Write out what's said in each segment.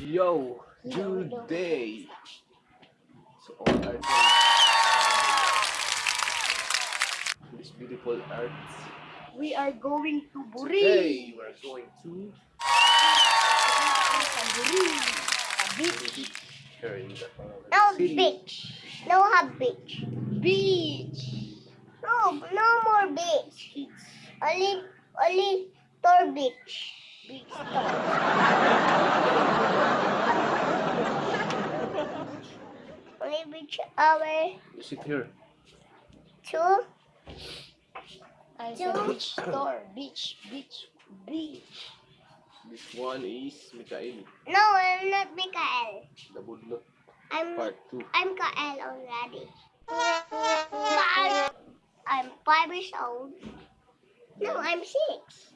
Yo, today. So this beautiful art. We are going to Buri. Today we are going to Buri. Beach. No beach. No hot beach. Beach. No, no more beach. Only, only tour beach. Beach tour. Only beach hour You sit here. two. I said Two. beach tour. Beach. Beach. Beach. This one is Mikael, No, I'm not Mikael. the Budlot, I'm part 2. I'm Kael already. I'm, I'm five years old. No, I'm six.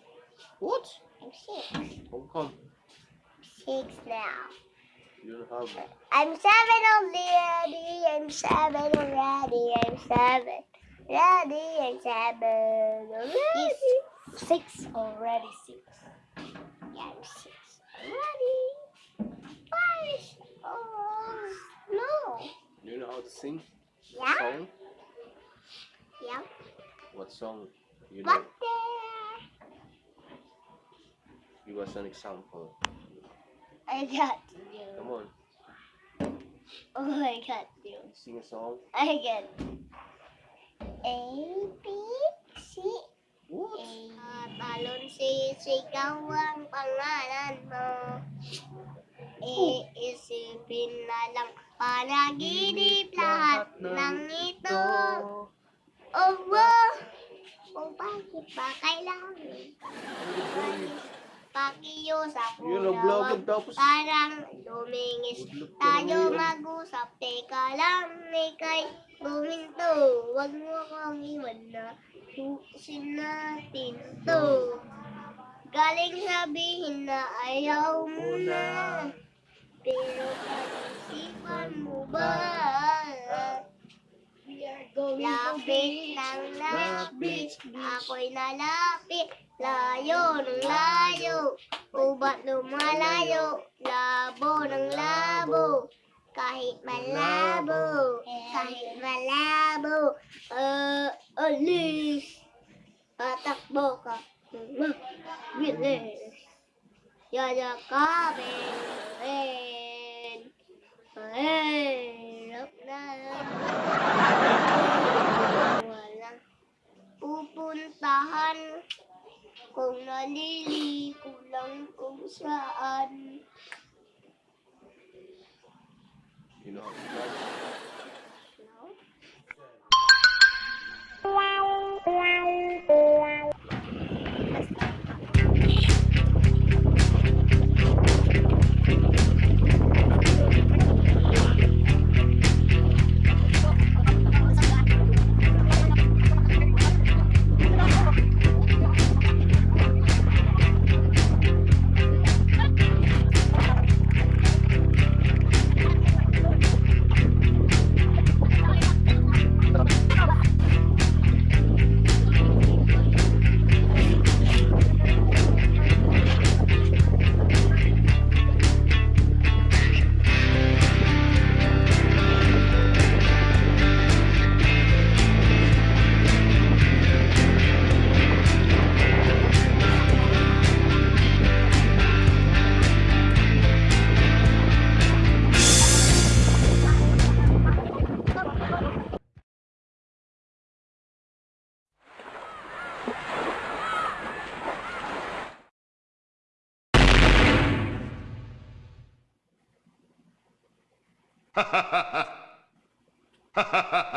What? I'm six. How come? Six now. You don't have I'm seven already. I'm seven already. I'm seven. Ready. I'm seven already. Six already. Six. Yeah, I'm six already. Five. Oh no. you know how to sing Yeah. song? What song? You know? Give us an example. I got Come you. on, Oh, I got you. sing a song. I get A, B, C, What? A. Talon si pangalan mo. Iisipin na lang panaginip lahat ng ito. Oh, wow. Bakit ba kailangan? Pakiusap mo Yun wag tapos Parang lumingis ka tayo naman yun. mag-usap. Teka lang, ikay buminto. Huwag mo akong iwan na tuusin natin to. Galing sabihin na ayaw mo na. Pero pag-isipan mo ba? Going to Lapit ng lapit, ako'y nalapit. Layo ng layo, ubat lumalayo. Labo ng labo, kahit malabo, kahit malabo. Uh, alis, patakbo ka. Bilis, yayakapin rin. Mahirap sarili, kulang kung saan. You know, ハハハハハハハ